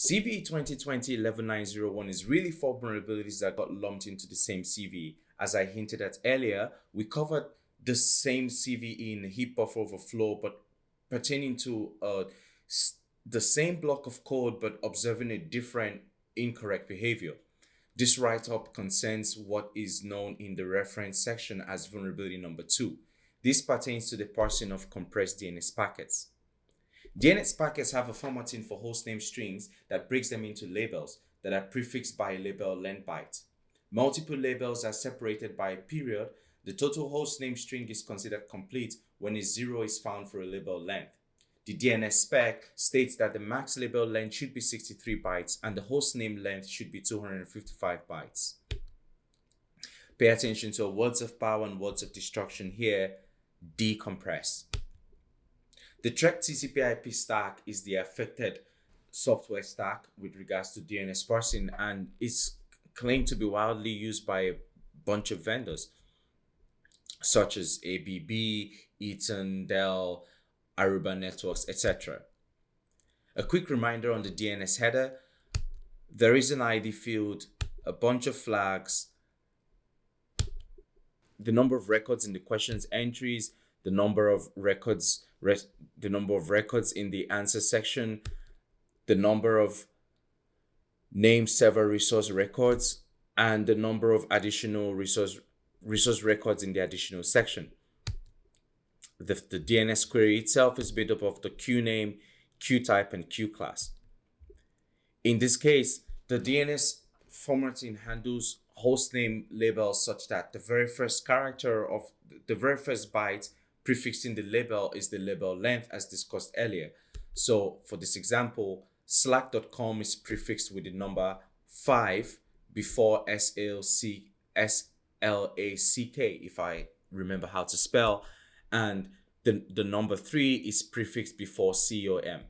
CVE 2020-11901 is really four vulnerabilities that got lumped into the same CVE. As I hinted at earlier, we covered the same CVE in the heap buffer overflow, but pertaining to uh, the same block of code, but observing a different incorrect behavior. This write-up concerns what is known in the reference section as vulnerability number two. This pertains to the parsing of compressed DNS packets. DNS packets have a formatting for hostname strings that breaks them into labels that are prefixed by a label length byte. Multiple labels are separated by a period. The total hostname string is considered complete when a zero is found for a label length. The DNS spec states that the max label length should be 63 bytes and the hostname length should be 255 bytes. Pay attention to words of power and words of destruction here, decompress. The Treck TCP IP stack is the affected software stack with regards to DNS parsing and is claimed to be widely used by a bunch of vendors such as ABB, Eaton, Dell, Aruba Networks, etc. A quick reminder on the DNS header, there is an ID field, a bunch of flags, the number of records in the questions entries, the number of records the number of records in the answer section, the number of name server resource records, and the number of additional resource resource records in the additional section. The, the DNS query itself is made up of the Q name, Q type, and Q class. In this case, the DNS formatting handles hostname labels such that the very first character of the very first byte prefixing the label is the label length as discussed earlier. So for this example, slack.com is prefixed with the number 5 before SLC, S-L-A-C-K, if I remember how to spell. And the, the number 3 is prefixed before COM.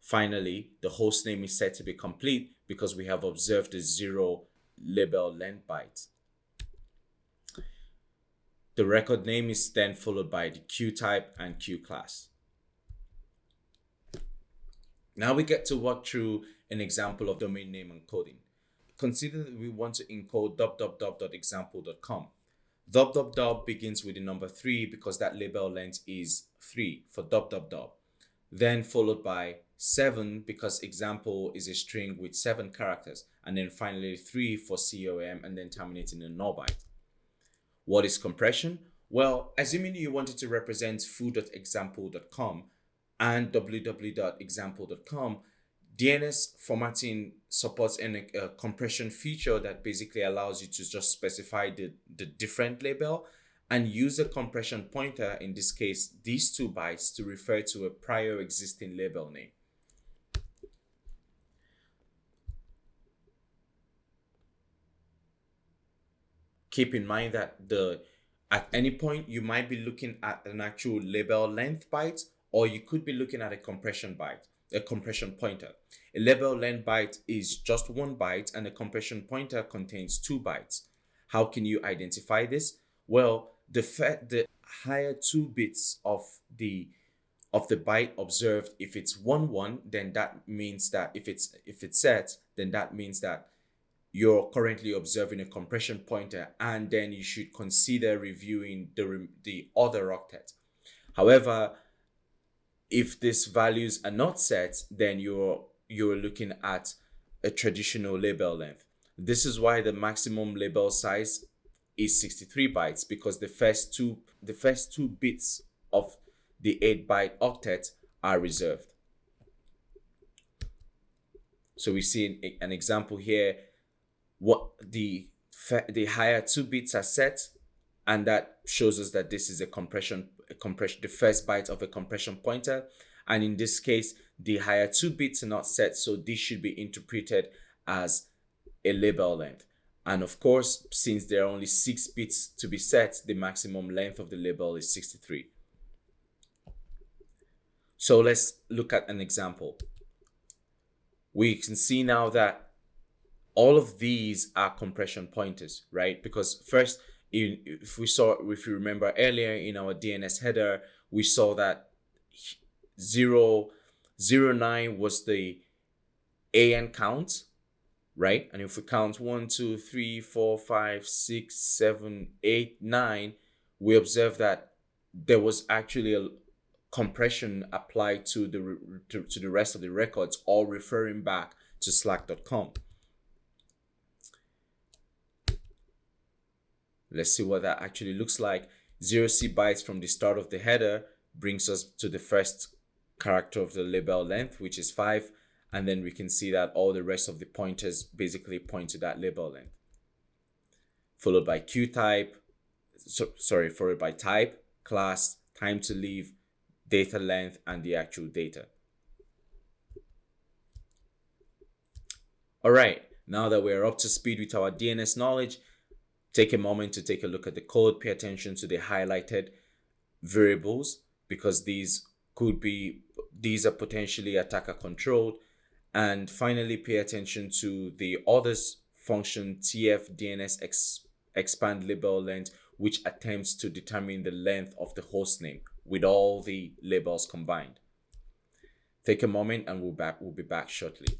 Finally, the host name is set to be complete because we have observed a zero label length byte. The record name is then followed by the Q type and Q class. Now we get to walk through an example of domain name encoding. Consider that we want to encode www.example.com. www begins with the number 3 because that label length is 3 for www. Then followed by 7 because example is a string with 7 characters. And then finally 3 for COM and then terminating in null byte. What is compression? Well, assuming you wanted to represent foo.example.com and www.example.com, DNS formatting supports a, a uh, compression feature that basically allows you to just specify the, the different label and use a compression pointer, in this case, these two bytes to refer to a prior existing label name. Keep in mind that the at any point you might be looking at an actual label length byte or you could be looking at a compression byte a compression pointer. A label length byte is just one byte and a compression pointer contains two bytes. How can you identify this? Well the the higher two bits of the of the byte observed if it's one one then that means that if it's if it's set then that means that you're currently observing a compression pointer and then you should consider reviewing the, the other octet. However, if these values are not set, then you're, you're looking at a traditional label length. This is why the maximum label size is 63 bytes because the first two, the first two bits of the 8 byte octet are reserved. So we see an example here what the the higher two bits are set and that shows us that this is a compression a compression the first byte of a compression pointer. And in this case the higher two bits are not set so this should be interpreted as a label length. And of course since there are only six bits to be set the maximum length of the label is 63 so let's look at an example. We can see now that all of these are compression pointers, right? Because first, if we saw, if you remember earlier in our DNS header, we saw that 0, 09 was the AN count, right? And if we count one, two, three, four, five, six, seven, eight, nine, we observe that there was actually a compression applied to the to, to the rest of the records, all referring back to slack.com. Let's see what that actually looks like. 0c bytes from the start of the header brings us to the first character of the label length, which is 5. And then we can see that all the rest of the pointers basically point to that label length. Followed by Q type, so, sorry, followed by type, class, time to leave, data length, and the actual data. All right, now that we're up to speed with our DNS knowledge, take a moment to take a look at the code. Pay attention to the highlighted variables because these could be, these are potentially attacker controlled. And finally, pay attention to the others function tf DNS ex, expand label length, which attempts to determine the length of the host name with all the labels combined. Take a moment and we'll, back, we'll be back shortly.